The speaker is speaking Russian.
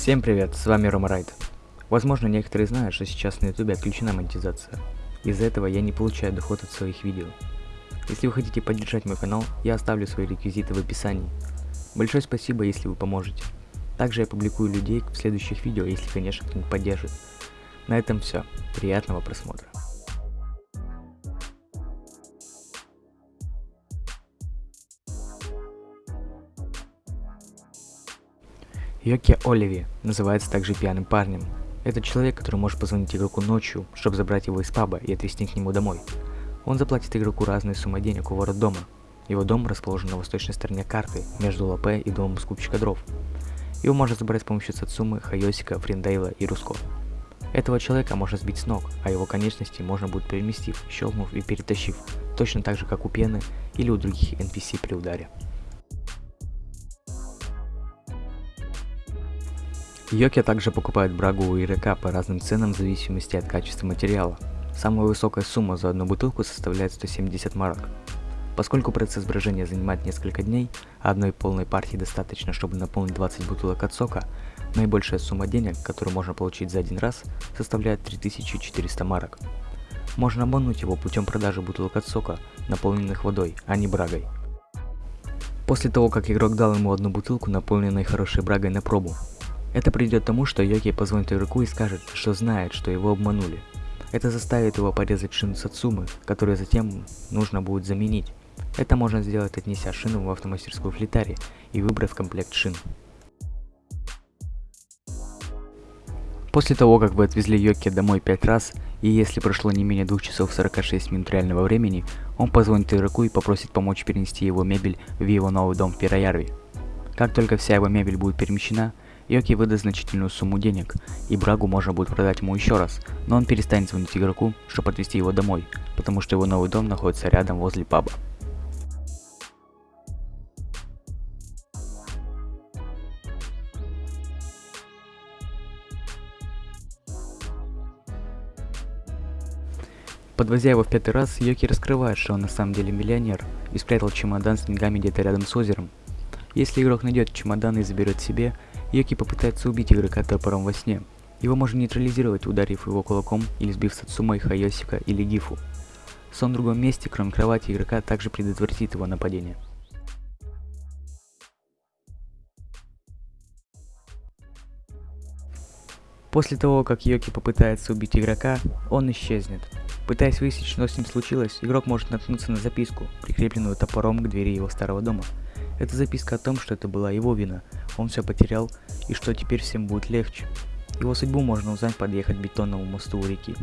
Всем привет, с вами Рома Райт. Возможно, некоторые знают, что сейчас на ютубе отключена монетизация. Из-за этого я не получаю доход от своих видео. Если вы хотите поддержать мой канал, я оставлю свои реквизиты в описании. Большое спасибо, если вы поможете. Также я публикую людей в следующих видео, если, конечно, кто-нибудь поддержит. На этом все. Приятного просмотра. Йоки Оливи называется также пьяным парнем. Это человек, который может позвонить игроку ночью, чтобы забрать его из паба и отвезти к нему домой. Он заплатит игроку разные суммы денег у ворот дома. Его дом расположен на восточной стороне карты, между ЛП и домом скупщика дров. Его можно забрать с помощью Сацумы, Хайосика, Фриндейла и Руско. Этого человека можно сбить с ног, а его конечности можно будет переместив, щелкнув и перетащив, точно так же как у Пены или у других NPC при ударе. Йоки также покупает брагу у игрока по разным ценам в зависимости от качества материала. Самая высокая сумма за одну бутылку составляет 170 марок. Поскольку процесс брожения занимает несколько дней, а одной полной партии достаточно, чтобы наполнить 20 бутылок от сока, наибольшая сумма денег, которую можно получить за один раз, составляет 3400 марок. Можно обмануть его путем продажи бутылок от сока, наполненных водой, а не брагой. После того, как игрок дал ему одну бутылку, наполненной хорошей брагой на пробу, это приведет к тому, что Йоки позвонит игроку и скажет, что знает, что его обманули. Это заставит его порезать шину Сацумы, которую затем нужно будет заменить. Это можно сделать, отнеся шину в автомастерскую флитаре и выбрав комплект шин. После того, как вы отвезли Йоки домой 5 раз, и если прошло не менее 2 часов 46 минут реального времени, он позвонит игроку и попросит помочь перенести его мебель в его новый дом в Пироярве. Как только вся его мебель будет перемещена, Йоки выдаст значительную сумму денег, и Брагу можно будет продать ему еще раз, но он перестанет звонить игроку, чтобы отвезти его домой, потому что его новый дом находится рядом возле паба. Подвозя его в пятый раз, Йоки раскрывает, что он на самом деле миллионер и спрятал чемодан с деньгами где-то рядом с озером. Если игрок найдет чемодан и заберет себе, Йоки попытается убить игрока топором во сне. Его можно нейтрализировать, ударив его кулаком или сбив Сацумой, Хайосика или Гифу. Сон в другом месте, кроме кровати игрока, также предотвратит его нападение. После того, как Йоки попытается убить игрока, он исчезнет. Пытаясь выяснить, что с ним случилось, игрок может наткнуться на записку, прикрепленную топором к двери его старого дома. Это записка о том, что это была его вина, он все потерял, и что теперь всем будет легче. Его судьбу можно узнать, подъехать к бетонному мосту у реки.